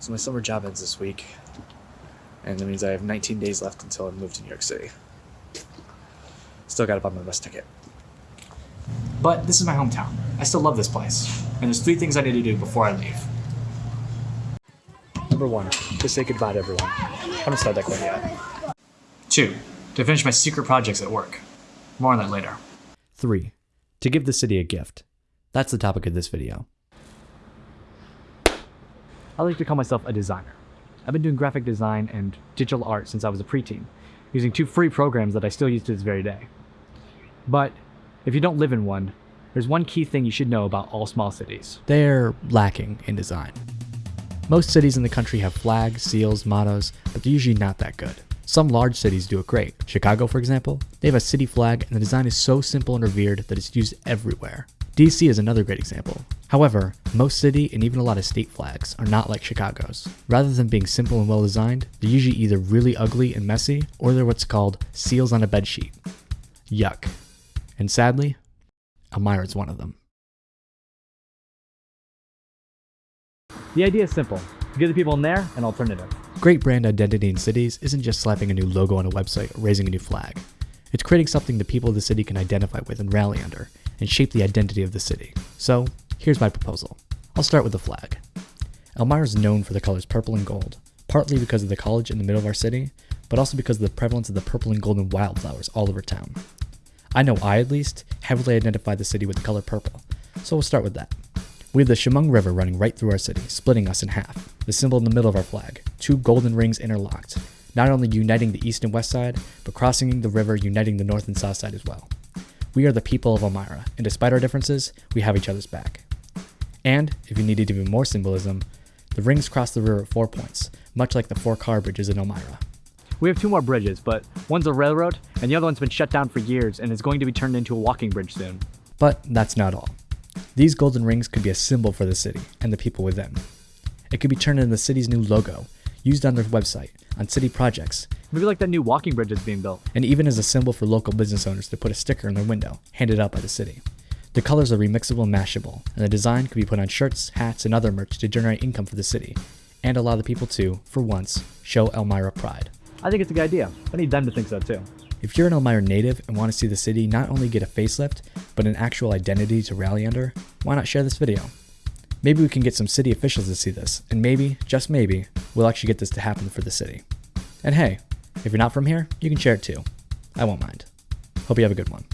So my summer job ends this week, and that means I have 19 days left until I move to New York City. Still gotta buy my bus ticket. But this is my hometown. I still love this place. And there's three things I need to do before I leave. Number one, to say goodbye to everyone. I haven't started that quite yet. Two, to finish my secret projects at work. More on that later. 3. To give the city a gift. That's the topic of this video. I like to call myself a designer. I've been doing graphic design and digital art since I was a preteen, using two free programs that I still use to this very day. But if you don't live in one, there's one key thing you should know about all small cities. They're lacking in design. Most cities in the country have flags, seals, mottos, but they're usually not that good. Some large cities do it great. Chicago, for example, they have a city flag and the design is so simple and revered that it's used everywhere. DC is another great example. However, most city and even a lot of state flags are not like Chicago's. Rather than being simple and well designed, they're usually either really ugly and messy, or they're what's called seals on a bedsheet. Yuck. And sadly, Elmira is one of them. The idea is simple. Give the people in there an alternative. Great brand identity in cities isn't just slapping a new logo on a website or raising a new flag. It's creating something the people of the city can identify with and rally under, and shape the identity of the city. So, here's my proposal. I'll start with the flag. Elmira is known for the colors purple and gold, partly because of the college in the middle of our city, but also because of the prevalence of the purple and golden wildflowers all over town. I know I, at least, heavily identify the city with the color purple, so we'll start with that. We have the Chemung River running right through our city, splitting us in half, the symbol in the middle of our flag, two golden rings interlocked, not only uniting the east and west side, but crossing the river uniting the north and south side as well. We are the people of Elmira, and despite our differences, we have each other's back. And, if you needed even more symbolism, the rings cross the river at four points, much like the four car bridges in Elmira. We have two more bridges, but one's a railroad, and the other one's been shut down for years and is going to be turned into a walking bridge soon. But that's not all. These golden rings could be a symbol for the city and the people within. It could be turned into the city's new logo, used on their website, on city projects, Maybe like that new walking bridge that's being built. and even as a symbol for local business owners to put a sticker in their window, handed out by the city. The colors are remixable and mashable, and the design could be put on shirts, hats, and other merch to generate income for the city, and allow the people to, for once, show Elmira pride. I think it's a good idea. I need them to think so too. If you're an Elmira native and want to see the city not only get a facelift, but an actual identity to rally under, why not share this video? Maybe we can get some city officials to see this, and maybe, just maybe, we'll actually get this to happen for the city. And hey, if you're not from here, you can share it too. I won't mind. Hope you have a good one.